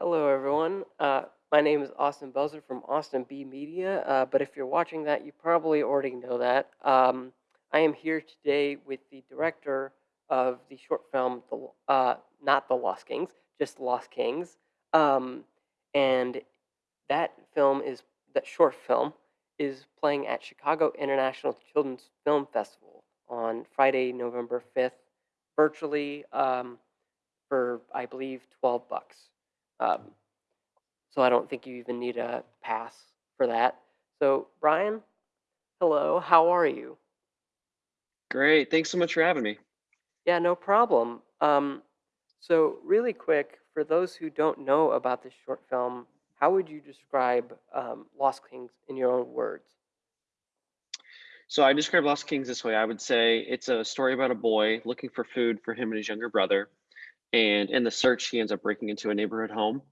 Hello, everyone. Uh, my name is Austin Belzer from Austin B Media, uh, but if you're watching that, you probably already know that. Um, I am here today with the director of the short film, the, uh, not The Lost Kings, just Lost Kings. Um, and that film is, that short film is playing at Chicago International Children's Film Festival on Friday, November 5th, virtually um, for, I believe, 12 bucks. Um, so I don't think you even need a pass for that. So, Brian, hello, how are you? Great. Thanks so much for having me. Yeah, no problem. Um, so, really quick, for those who don't know about this short film, how would you describe um, Lost Kings in your own words? So I describe Lost Kings this way. I would say it's a story about a boy looking for food for him and his younger brother. And in the search, he ends up breaking into a neighborhood home,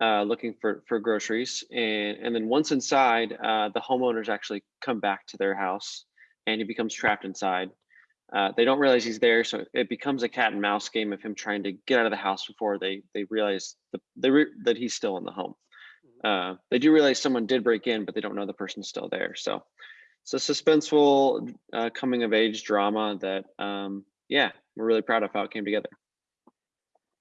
uh, looking for for groceries. And and then once inside, uh, the homeowners actually come back to their house, and he becomes trapped inside. Uh, they don't realize he's there, so it becomes a cat and mouse game of him trying to get out of the house before they they realize the, they re- that he's still in the home. Mhm. Uh, they do realize someone did break in, but they don't know the person's still there. So it's a suspenseful uh, coming of age drama that, um, yeah, we're really proud of how it came together.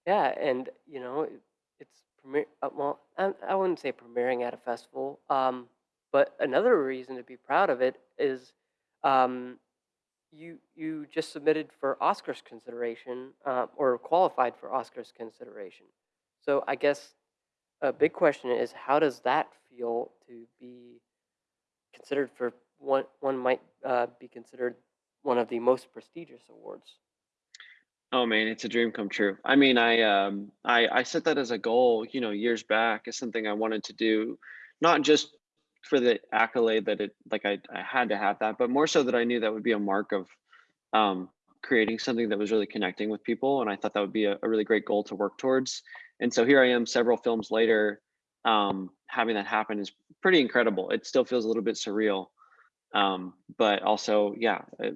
Yeah, and you know, it, it's premier. Uh, well, I, I wouldn't say premiering at a festival. Um, but another reason to be proud of it is um, you you just submitted for Oscars consideration uh, or qualified for Oscars consideration. So I guess a big question is how does that feel to be considered for one one might uh, be considered one of the most prestigious awards. Oh man, it's a dream come true. I mean, I um, I I set that as a goal, you know, years back as something I wanted to do, not just for the accolade that it like I I had to have that, but more so that I knew that would be a mark of um, creating something that was really connecting with people. And I thought that would be a, a really great goal to work towards. And so here I am several films later, um, having that happen is pretty incredible. It still feels a little bit surreal. Um, but also, yeah, uh,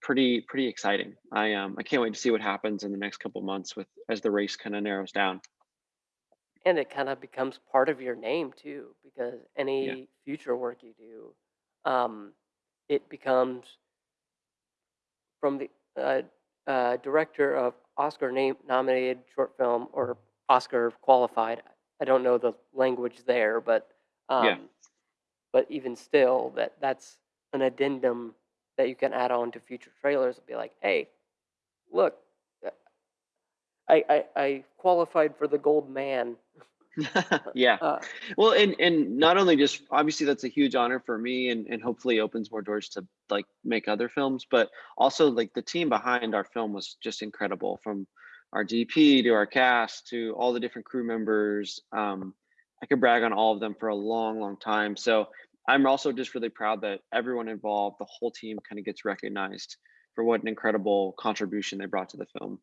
pretty, pretty exciting. I, um, I can't wait to see what happens in the next couple months with, as the race kind of narrows down. And it kind of becomes part of your name too, because Yeah. any future work you do, um, it becomes from the uh, uh, director of Oscar name nominated short film or Oscar qualified. I don't know the language there, but Yeah. um, but even still, that that's an addendum that you can add on to future trailers. and be like, hey, look, uh, I I, I qualified for the gold man. yeah. Uh, Well, and and not only just obviously that's a huge honor for me and and hopefully opens more doors to like make other films, but also like the team behind our film was just incredible from our DP to our cast to all the different crew members. Um, I could brag on all of them for a long, long time. So I'm also just really proud that everyone involved, the whole team kind of gets recognized for what an incredible contribution they brought to the film.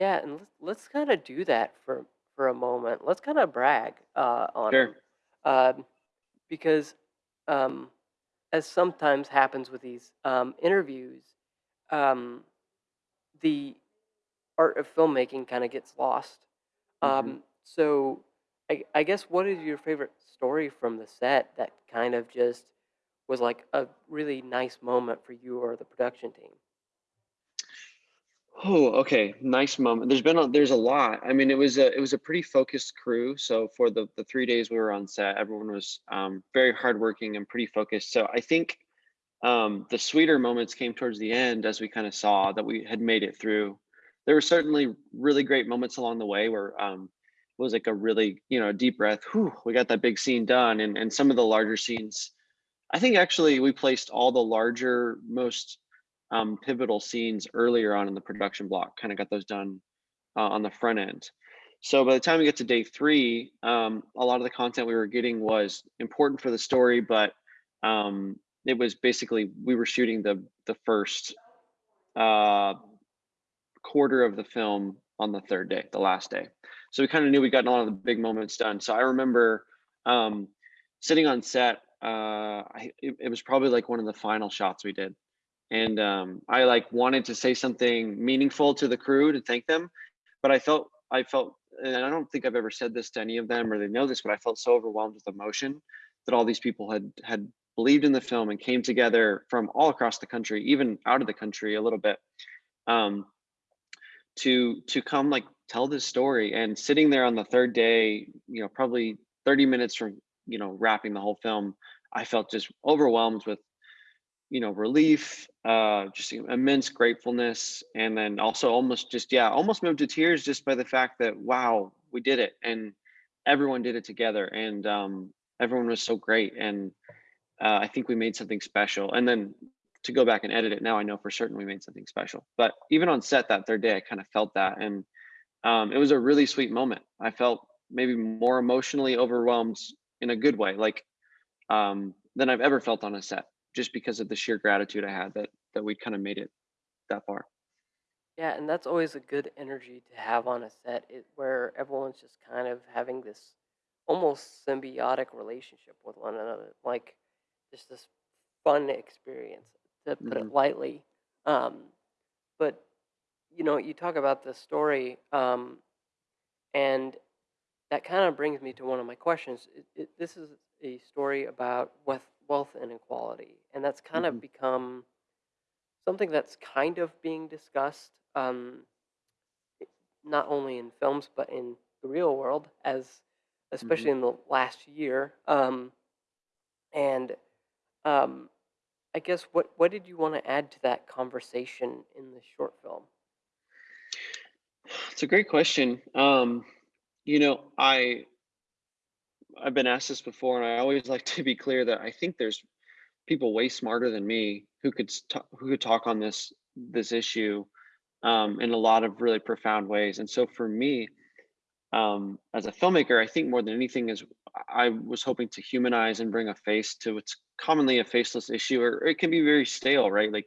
Yeah, and let's let's kind of do that for for a moment. Let's kind of brag uh, on Sure. them, um, because um, as sometimes happens with these um, interviews, um, the art of filmmaking kind of gets lost. hmm Um, so, I, I guess what is your favorite story from the set that kind of just was like a really nice moment for you or the production team? Oh, okay. Nice moment. There's been a, there's a lot. I mean, it was a it was a pretty focused crew. So for the the three days we were on set, everyone was um, very hardworking and pretty focused. So I think um, the sweeter moments came towards the end as we kind of saw that we had made it through. There were certainly really great moments along the way where um, was like a really you know deep breath. Whew, we got that big scene done, and and some of the larger scenes I think actually we placed all the larger, most um, pivotal scenes earlier on in the production block, kind of got those done uh, on the front end. So by the time we get to day three, um, a lot of the content we were getting was important for the story, but um, it was basically we were shooting the the first uh, quarter of the film on the third day, the last day. So we kind of knew we gotten a lot of the big moments done. So I remember um, sitting on set. Uh, I, it, it was probably like one of the final shots we did, and um, I like wanted to say something meaningful to the crew to thank them, but I felt I felt and I don't think I've ever said this to any of them or they know this, but I felt so overwhelmed with emotion that all these people had had believed in the film and came together from all across the country, even out of the country a little bit, um, to to come like tell this story. And sitting there on the third day, you know, probably 30 minutes from you know wrapping the whole film, I felt just overwhelmed with you know relief, uh, just immense gratefulness, and then also almost just yeah, almost moved to tears just by the fact that wow, we did it, and everyone did it together, and um, everyone was so great, and uh, I think we made something special. And then to go back and edit it now, I know for certain we made something special. But even on set that third day, I kind of felt that, and um, it was a really sweet moment. I felt maybe more emotionally overwhelmed in a good way, like um, than I've ever felt on a set, just because of the sheer gratitude I had that that we kind of made it that far. Yeah, and that's always a good energy to have on a set, it, where everyone's just kind of having this almost symbiotic relationship with one another, like just this fun experience, to put hmm it lightly. Um, but you know, you talk about the story, um, and that kind of brings me to one of my questions. It, it, this is a story about wealth, wealth inequality, and that's kind hmm of become something that's kind of being discussed. Um, not only in films but in the real world as hmm especially in the last year um, and um, i guess what what did you want to add to that conversation in the short film It's a great question. Um, you know, I I've been asked this before, and I always like to be clear that I think there's people way smarter than me who could who could talk on this this issue um, in a lot of really profound ways. And so for me, um, as a filmmaker, I think more than anything is I was hoping to humanize and bring a face to what's commonly a faceless issue, or it can be very stale, right? Like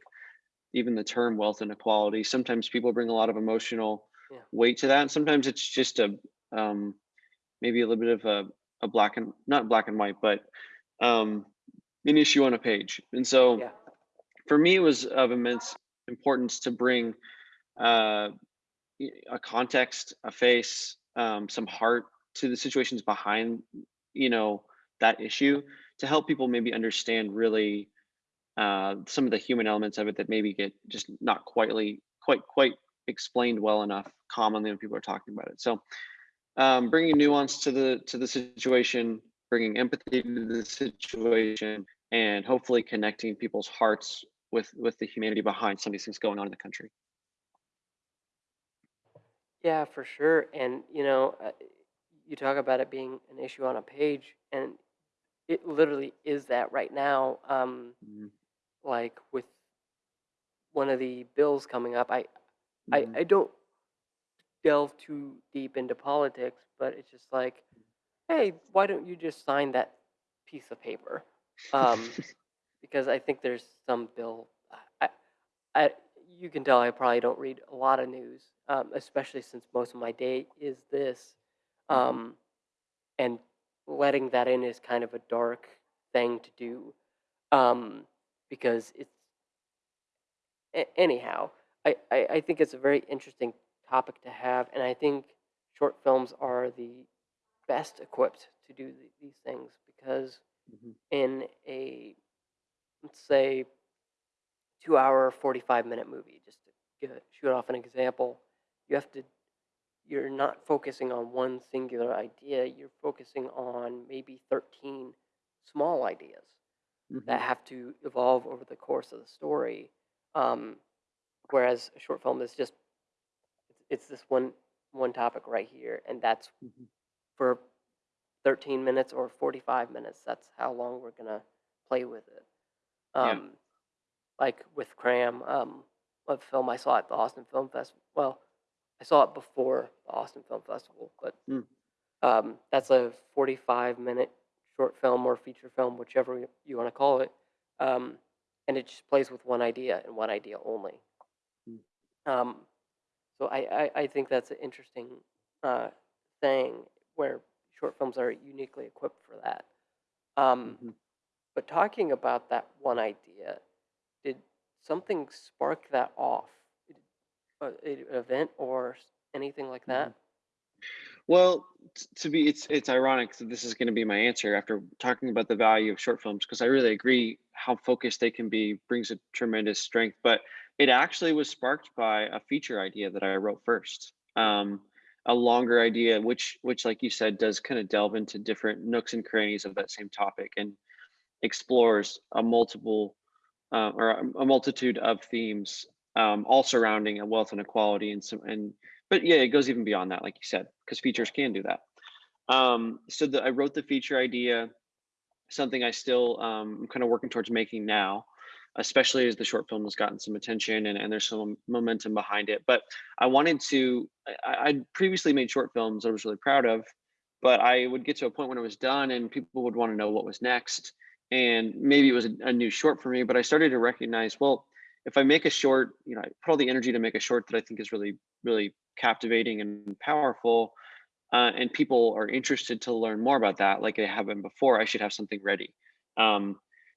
even the term wealth inequality. Sometimes people bring a lot of emotional yeah weight to that, and sometimes it's just a um, maybe a little bit of a, a black and not black and white, but um, an issue on a page. And so yeah for me, it was of immense importance to bring uh, a context, a face, um, some heart to the situations behind, you know, that issue to help people maybe understand really uh, some of the human elements of it that maybe get just not quietly quite quite explained well enough commonly when people are talking about it. So um, bringing nuance to the to the situation, bringing empathy to the situation, and hopefully connecting people's hearts with with the humanity behind some of these things going on in the country. yeah for sure and you know uh, you talk about it being an issue on a page and it literally is that right now um, Mhm, like with one of the bills coming up i i, mhm, I don't delve too deep into politics but it's just like hey, why don't you just sign that piece of paper? Um, because I think there's some bill. I, I, you can tell I probably don't read a lot of news, um, especially since most of my day is this. mhm. Um, and letting that in is kind of a dark thing to do um, because it's a- anyhow. I, I, I think it's a very interesting topic to have, and I think short films are the best equipped to do th- these things because Mhm. in a let's say two hour 45 minute movie just to give shoot off an example you have to you're not focusing on one singular idea you're focusing on maybe 13 small ideas that Mhm. have to evolve over the course of the story um, whereas a short film is just it's, it's this one one topic right here and that's Mhm. for 13 minutes or 45 minutes. That's how long we're gonna play with it. Yeah. Um, like with Cram, um, a film I saw at the Austin Film Festival. Well, I saw it before the Austin Film Festival, but Mm. um, that's a 45 minute short film or feature film, whichever you, want to call it. Um, and it just plays with one idea and one idea only. Mm. Um, so I, I, I think that's an interesting uh, thing where short films are uniquely equipped for that. Um, Mhm. but talking about that one idea, did something spark that off? Event or anything like that? Well, t- to be, it's it's ironic that this is going to be my answer after talking about the value of short films because I really agree how focused they can be brings a tremendous strength. But it actually was sparked by a feature idea that I wrote first, um, a longer idea, which which like you said does kind of delve into different nooks and crannies of that same topic and explores a multiple uh, or a multitude of themes, um, all surrounding a wealth inequality and some and but yeah, it goes even beyond that, like you said, because features can do that. Um, so the, I wrote the feature idea, something I still um, I'm kind of working towards making now, especially as the short film has gotten some attention and, and there's some momentum behind it. But I wanted to, I, I'd previously made short films I was really proud of, but I would get to a point when it was done and people would want to know what was next. And maybe it was a, a new short for me, but I started to recognize, well, if I make a short, you know, I put all the energy to make a short that I think is really, really captivating and powerful, uh, and people are interested to learn more about that, like they have been before, I should have something ready. Um,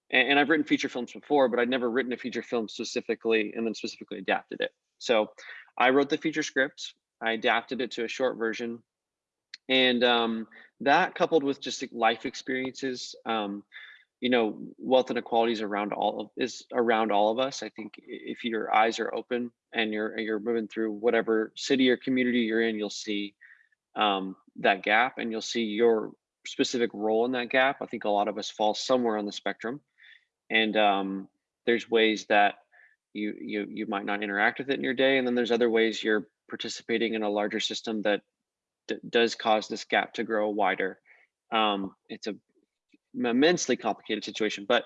and, and I've written feature films before, but I'd never written a feature film specifically and then specifically adapted it. So I wrote the feature script, I adapted it to a short version, and um, that coupled with just life experiences. Um, you know wealth inequality is around all of is around all of us. I think if your eyes are open and you're you're moving through whatever city or community you're in you'll see um, that gap and you'll see your specific role in that gap. I think a lot of us fall somewhere on the spectrum. And um, there's ways that you you you might not interact with it in your day and then there's other ways you're participating in a larger system that does cause this gap to grow wider. Um, it's a immensely complicated situation. But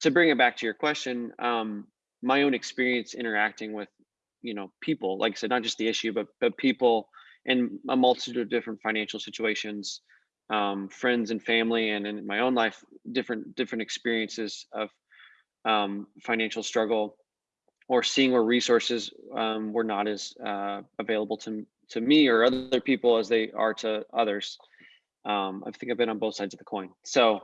to bring it back to your question, um, my own experience interacting with, you know, people, like I said, not just the issue, but but people in a multitude of different financial situations, um, friends and family, and in my own life, different different experiences of um, financial struggle, or seeing where resources um, were not as uh, available to to me or other people as they are to others. Um, I think I've been on both sides of the coin. So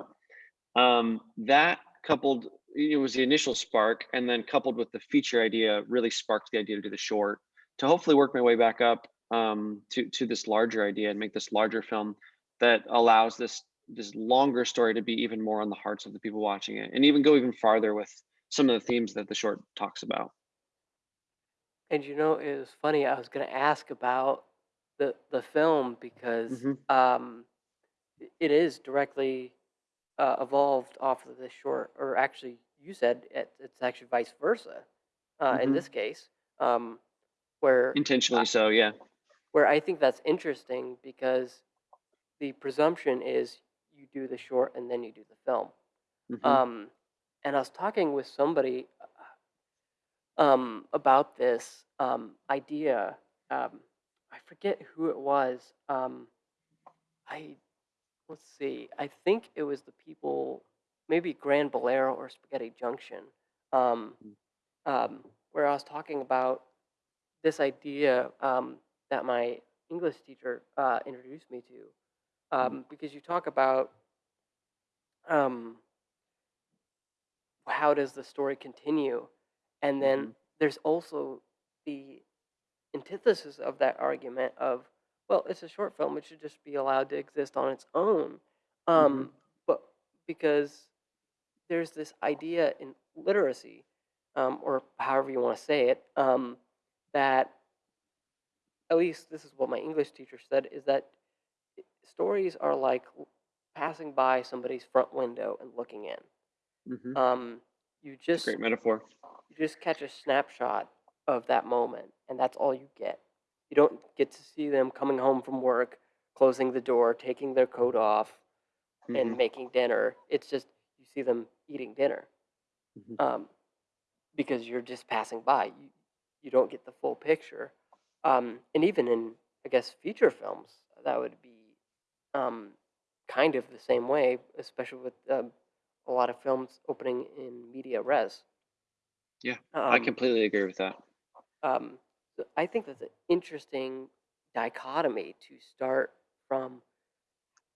um, that coupled, it was the initial spark, and then coupled with the feature idea, really sparked the idea to do the short to hopefully work my way back up um, to to this larger idea and make this larger film that allows this this longer story to be even more on the hearts of the people watching it, and even go even farther with some of the themes that the short talks about. And you know, it was funny. I was going to ask about the the film because hmm um, it is directly uh, evolved off of this short, or actually, you said it, it's actually vice versa uh, in hmm this case, um, where Intentionally so, yeah. where I think that's interesting because the presumption is you do the short and then you do the film. hmm Um, and I was talking with somebody um, about this um, idea. Um, I forget who it was. Um, I let's see. I think it was the people, maybe Grand Bolero or Spaghetti Junction, um, um, where I was talking about this idea um, that my English teacher uh, introduced me to, um, because you talk about um, how does the story continue, and then hmm there's also the antithesis of that argument of, well, it's a short film; it should just be allowed to exist on its own. hmm Um, but because there's this idea in literacy, um, or however you want to say it, um, that at least this is what my English teacher said, is that stories are like passing by somebody's front window and looking in. hmm Um, you just great metaphor. you just catch a snapshot of that moment, and that's all you get. You don't get to see them coming home from work, closing the door, taking their coat off, hmm and making dinner. It's just you see them eating dinner hmm um, because you're just passing by. You you don't get the full picture. Um, and even in I guess feature films, that would be um, kind of the same way, especially with um, a lot of films opening in media res. Yeah, I Um, completely agree with that. um, so I think that's an interesting dichotomy to start from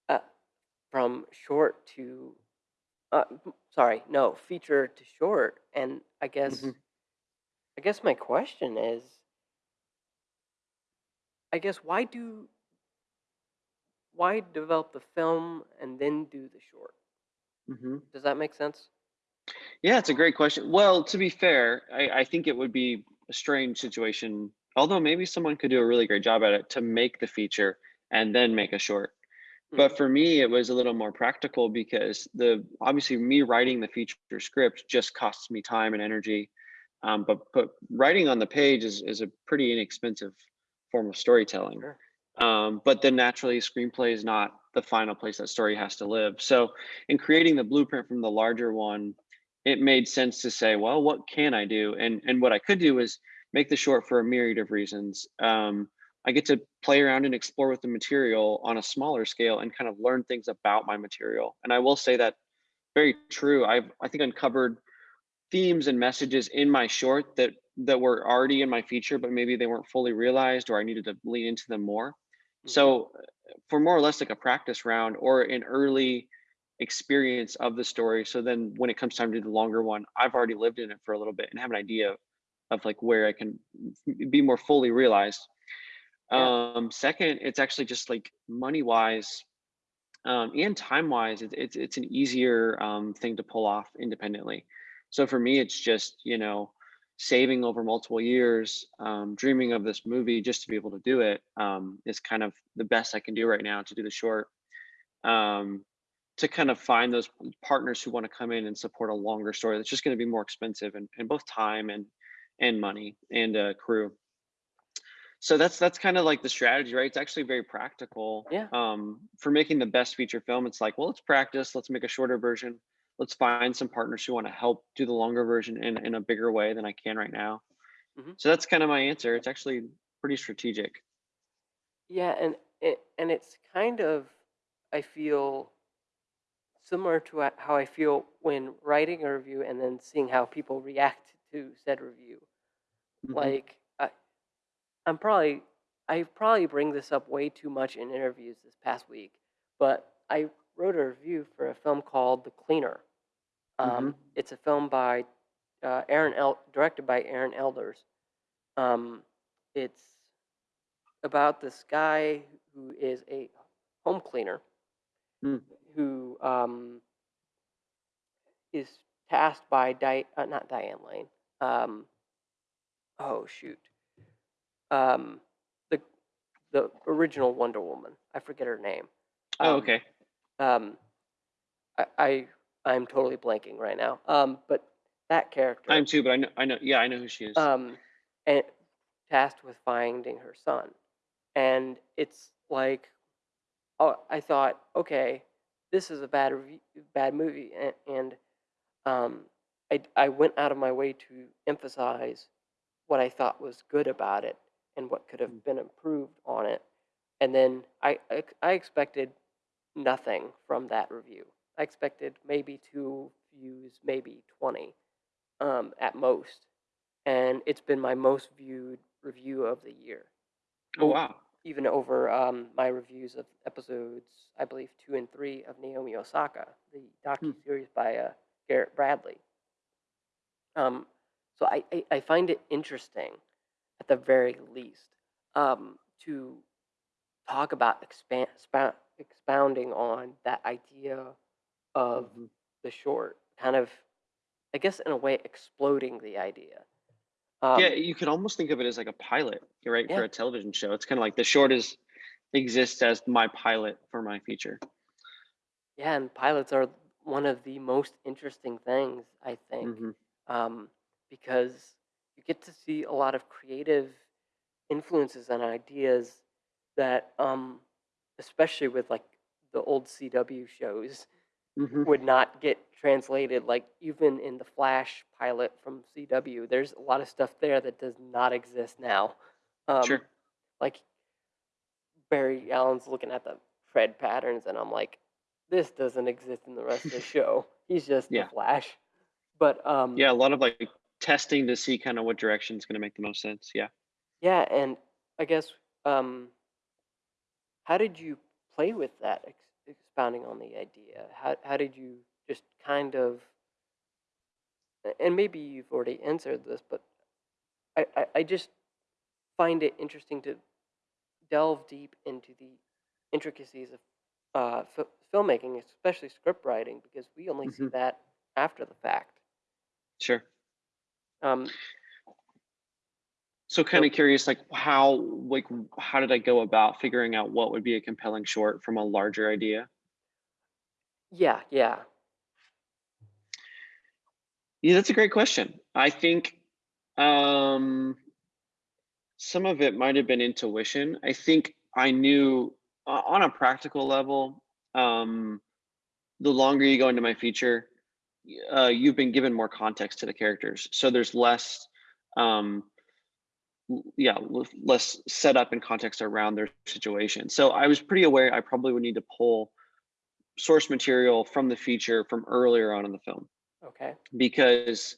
uh, from short to uh, sorry, no, feature to short. And I guess I guess my question is, I guess why do why develop the film and then do the short? Mhm. Does that make sense? Yeah, it's a great question. Well, to be fair, I, I think it would be a strange situation, although maybe someone could do a really great job at it to make the feature and then make a short. Mm. But for me, it was a little more practical because the obviously me writing the feature script just costs me time and energy. Um, but but writing on the page is is a pretty inexpensive form of storytelling. Sure. Um, but then naturally, screenplay is not the final place that story has to live. So in creating the blueprint from the larger one, it made sense to say, well, what can I do? And and what I could do is make the short for a myriad of reasons. Um, I get to play around and explore with the material on a smaller scale and kind of learn things about my material. And I will say that very true. I've I think uncovered themes and messages in my short that that were already in my feature, but maybe they weren't fully realized or I needed to lean into them more. Mhm. So uh, for more or less like a practice round or an early experience of the story. So then when it comes time to do the longer one, I've already lived in it for a little bit and have an idea of like where I can be more fully realized. Yeah. Um, second, it's actually just like money wise um, and time wise, it's it's it's an easier um, thing to pull off independently. So for me, it's just you know saving over multiple years, um, dreaming of this movie just to be able to do it um, is kind of the best I can do right now to do the short. Um, to kind of find those partners who want to come in and support a longer story that's just going to be more expensive and, and both time and and money and uh, crew. So that's that's kind of like the strategy right? It's actually very practical Yeah. um, for making the best feature film. It's like well let's practice let's make a shorter version let's find some partners who want to help do the longer version in, in a bigger way than i can right now. Mhm. so that's kind of my answer. It's actually pretty strategic. Yeah, and it and it's kind of I feel similar to how I feel when writing a review and then seeing how people react to said review. Mhm. Like I, I'm probably I probably bring this up way too much in interviews this past week, but I wrote a review for a film called The Cleaner. Um, It's a film by uh, Aaron El- directed by Aaron Elders. Um, it's about this guy who is a home cleaner Hmm. Who um, is tasked by Di- uh, not Diane Lane. Um, oh shoot, um, the the original Wonder Woman. I forget her name. oh Um, okay Um, I, I I'm totally blanking right now. Um, but that character. i'm too but i know i know yeah i know who she is um, and tasked with finding her son. And it's like, oh, I thought, okay, this is a bad review, bad movie, and, and um, I I went out of my way to emphasize what I thought was good about it and what could Mm. have been improved on it. And then I I, I expected nothing from that review. I expected maybe two views, maybe twenty, um, at most and it's been my most viewed review of the year. oh wow Even over um, my reviews of episodes, I believe two and three of Naomi Osaka, the docu series by uh, Garrett Bradley. Um, so I, I, I find it interesting, at the very least, um, to talk about expand, expound, expounding on that idea of Mhm. the short, kind of, I guess, in a way, exploding the idea. Yeah Um, you could almost think of it as like a pilot right for a television show it's kind of like the short is exists as my pilot for my feature yeah, and pilots are one of the most interesting things, I think, hmm um, because you get to see a lot of creative influences and ideas that, um, especially with like the old CW shows, hmm would not get translated. Like even in the Flash pilot from CW, there's a lot of stuff there that does not exist now. Um, sure like Barry Allen's looking at the tread patterns, and I'm like, this doesn't exist in the rest of the show. He's just the yeah Flash. But um, yeah a lot of like testing to see kind of what direction is going to make the most sense yeah yeah, and I guess um, how did you play with that, expounding on the idea? How how did you just kind of, and maybe you've already answered this, but I, I, I just find it interesting to delve deep into the intricacies of uh, fi- filmmaking, especially script writing, because we only see Mhm. that after the fact. Sure. Um, So kind of curious, like how, like, how did I go about figuring out what would be a compelling short from a larger idea? yeah, yeah, Yeah, that's a great question. I think um, some of it might have been intuition. I think I knew uh, on a practical level, um, the longer you go into my feature, uh, you've been given more context to the characters. So there's less, um, yeah, less setup and context around their situation. So I was pretty aware I probably would need to pull source material from the feature from earlier on in the film. Okay, because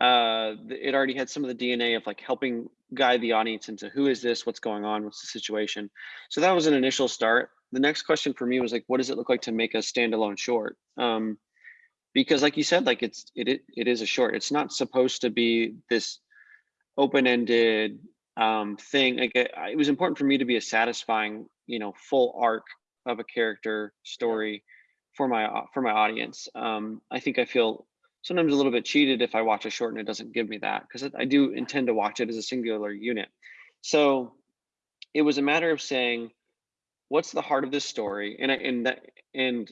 uh it already had some of the dna of like helping guide the audience into who is this what's going on what's the situation. So that was an initial start. The next question for me was like what does it look like to make a standalone short? Um because like you said like it's it it, it is a short. It's not supposed to be this open-ended um thing like it, it was important for me to be a satisfying you know full arc of a character story for my for my audience. Um i think i feel sometimes a little bit cheated if i watch a short and it doesn't give me that because i do intend to watch it as a singular unit. So it was a matter of saying what's the heart of this story? And and that and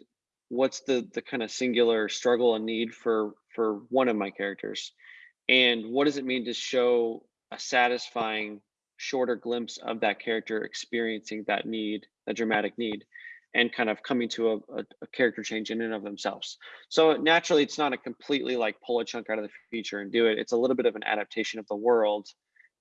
what's the the kind of singular struggle and need for for one of my characters and what does it mean to show a satisfying shorter glimpse of that character experiencing that need that dramatic need and kind of coming to a, a, a character change in and of themselves? So naturally it's not a completely like pull a chunk out of the feature and do it. It's a little bit of an adaptation of the world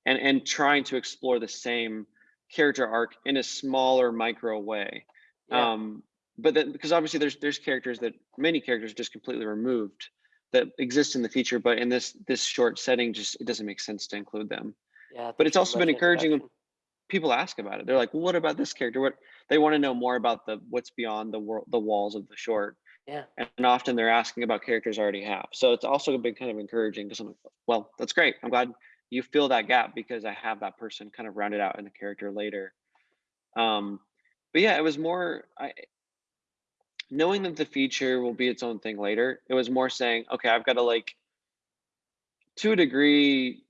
and and trying to explore the same character arc in a smaller micro way. Yeah, um but then because obviously there's there's characters that many characters just completely removed that exist in the future, but in this this short setting just it doesn't make sense to include them. Yeah. but it's also been encouraging when people ask about it. They're like well, what about this character? What they want to know more about the what's beyond the world the walls of the short. Yeah, and often they're asking about characters I already have. So it's also been kind of encouraging because i'm like well that's great. I'm glad you fill that gap because i have that person kind of rounded out in the character later. Um but yeah it was more i knowing that the feature will be its own thing later it was more saying okay i've got to like to a degree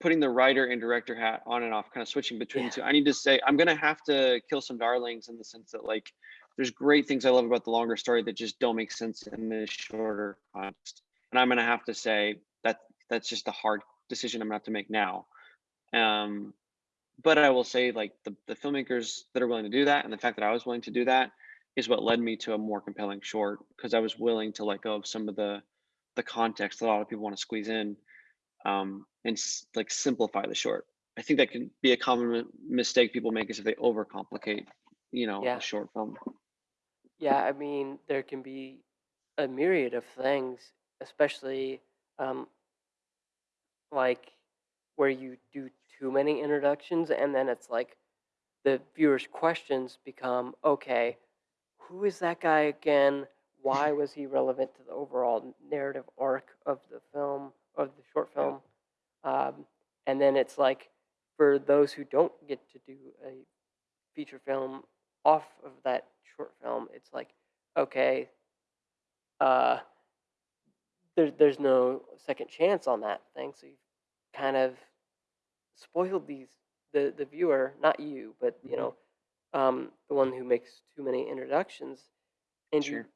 putting the writer and director hat on and off kind of switching between yeah, the two. I need to say i'm gonna have to kill some darlings in the sense that like there's great things i love about the longer story that just don't make sense in this shorter context. And i'm gonna have to say that that's just a hard decision i'm gonna have to make now. Um but i will say like the, the filmmakers that are willing to do that and the fact that i was willing to do that is what led me to a more compelling short because i was willing to let go of some of the the context that a lot of people want to squeeze in um, and s- like simplify the short. I think that can be a common mi- mistake people make is if they overcomplicate, you know, yeah, a short film. yeah. I mean, there can be a myriad of things, especially um, like where you do too many introductions, and then it's like the viewer's questions become okay, who is that guy again? Why was he relevant to the overall narrative arc of the film, of the short film? Um, and then it's like for those who don't get to do a feature film off of that short film, it's like, okay, uh, there, there's no second chance on that thing. So you've kind of spoiled these the the viewer, not you, but you Mhm. know, um, the one who makes too many introductions, and Sure.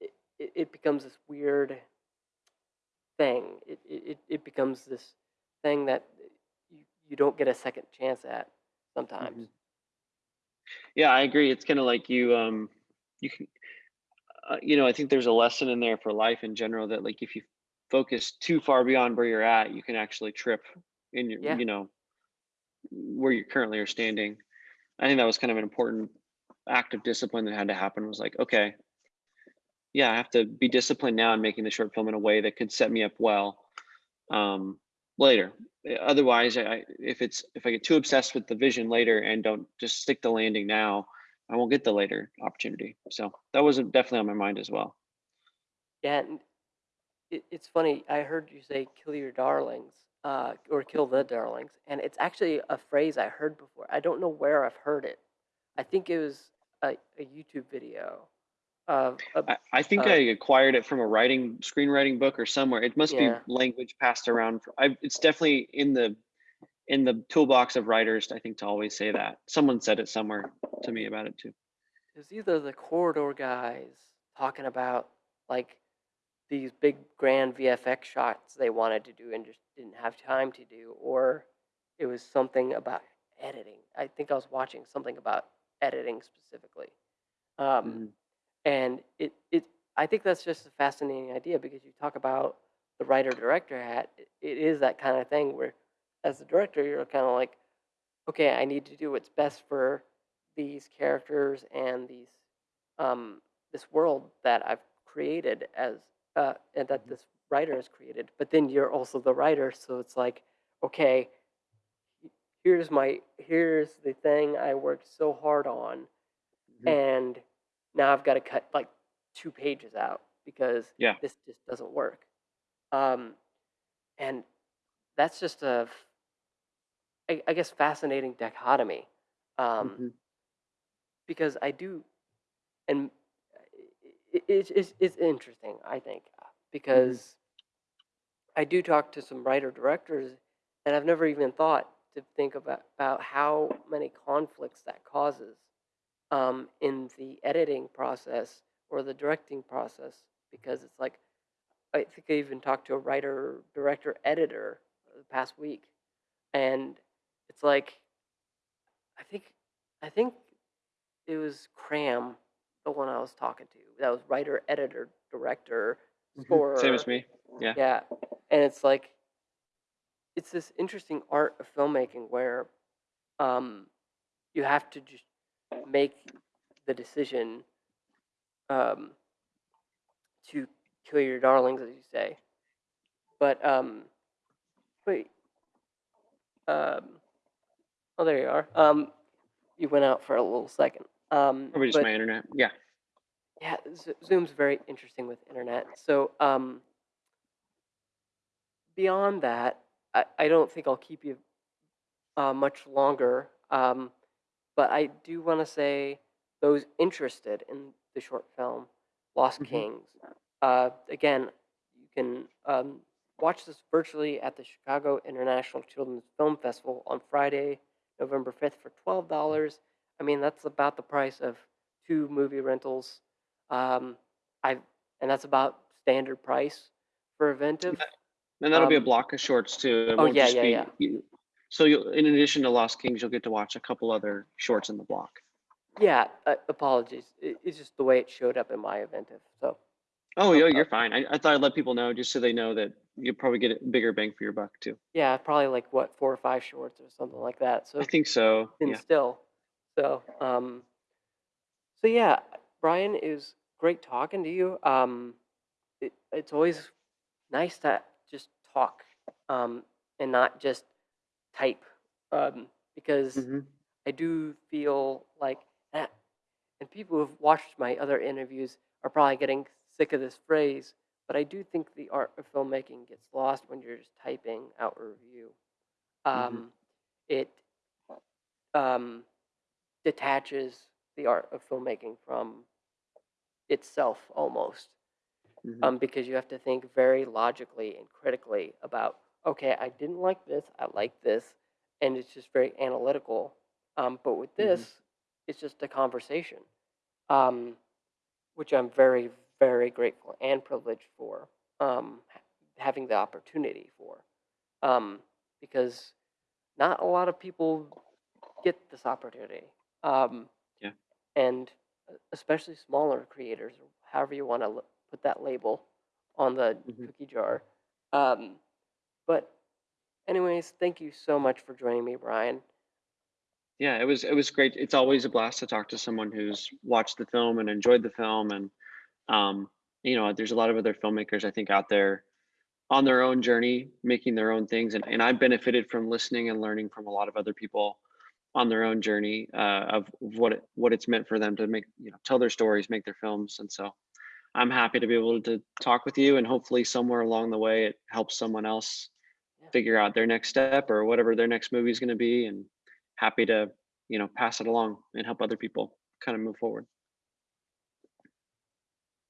it, it it becomes this weird thing. It, it it becomes this thing that you you don't get a second chance at sometimes. Mhm. Yeah, I agree. It's kind of like you, um, you can, uh, you know, I think there's a lesson in there for life in general that like if you focus too far beyond where you're at, you can actually trip in your, Yeah, you know, where you currently are standing. I think that was kind of an important act of discipline that had to happen was like, okay, yeah, I have to be disciplined now in making the short film in a way that could set me up well um, later. Otherwise, I- if it's if I get too obsessed with the vision later and don't just stick the landing now, I won't get the later opportunity. So that was definitely on my mind as well. yeah. It, it's funny. I heard you say "kill your darlings" uh, or "kill the darlings," and it's actually a phrase I heard before. I don't know where I've heard it, I think it was a, a YouTube video of, of I, I think I acquired it from a writing screenwriting book or somewhere. It must Yeah. be language passed around. for- I, it's definitely in the in the toolbox of writers. I think to always say that. Someone said it somewhere to me about it too. it was either the corridor guys talking about like these big grand VFX shots they wanted to do and just didn't have time to do, or it was something about editing. I think I was watching something about editing specifically. Um, Mhm. and it, it I think that's just a fascinating idea because you talk about the writer director hat. It, it is that kind of thing where, as a director, you're kind of like, okay, I need to do what's best for these characters and these um, this world that I've created as uh, and that Mhm. this writer has created. But then you're also the writer, so it's like, okay, here's my here's the thing I worked so hard on, Mhm. and now I've got to cut like two pages out because Yeah. this just doesn't work. Um, and that's just a, I, I guess, fascinating dichotomy. Um, Mhm. because I do, and it's it's it's interesting. I think because I do talk to some writer directors, and I've never even thought to think about about how many conflicts that causes um, in the editing process or the directing process. Because it's like I think I even talked to a writer, director, editor the past week, and it's like I think I think it was Cram, the one I was talking to. That was writer, editor, director, scorer. Same as me. Yeah. Yeah, and it's like it's this interesting art of filmmaking where um, you have to just make the decision um, to kill your darlings, as you say. But um, wait, um, oh, there you are. Um, you went out for a little second. Um, Probably just my internet. Yeah. Yeah, Zoom's very interesting with internet. So, um, beyond that, I, I don't think I'll keep you uh, much longer. Um, but I do want to say those interested in the short film Lost Mhm. Kings. Uh, again, you can um, watch this virtually at the Chicago International Children's Film Festival on Friday, November 5th for $12. I mean, that's about the price of two movie rentals. Um, I and that's about standard price for Eventive. And that'll be a Um, block of shorts too. It oh, yeah, yeah, be- yeah. you- So you'll, in addition to Lost Kings, you'll get to watch a couple other shorts in the block. Yeah, uh, apologies. It, it's just the way it showed up in my Eventive. So Oh, yeah, you're fine. I, I thought I'd let people know just so they know that you'll probably get a bigger bang for your buck too. yeah, probably like what four or five shorts or something like that. So I think so. and Yeah. still. So, um, so yeah, Brian, it was great talking to you. Um, it, it's always nice to just talk um, and not just type um, because Mhm. I do feel like that, and people who've watched my other interviews are probably getting sick of this phrase, but I do think the art of filmmaking gets lost when you're just typing out a review. Um, It um, detaches the art of filmmaking from itself almost Mhm. um, because you have to think very logically and critically about okay i didn't like this i like this and it's just very analytical um, but with Mhm. this it's just a conversation um, which i'm very very grateful and privileged for um, having the opportunity for um, because not a lot of people get this opportunity um, Yeah. and especially smaller creators or however you want to put that label on the Mhm. cookie jar um, but anyways thank you so much for joining me brian Yeah, it was it was great. It's always a blast to talk to someone who's watched the film and enjoyed the film, and um, you know, there's a lot of other filmmakers I think out there on their own journey, making their own things, and and I benefited from listening and learning from a lot of other people on their own journey uh, of what it, what it's meant for them to make you know tell their stories, make their films, and so I'm happy to be able to talk with you, and hopefully somewhere along the way it helps someone else figure out their next step or whatever their next movie is going to be, and happy to you know, pass it along and help other people kind of move forward.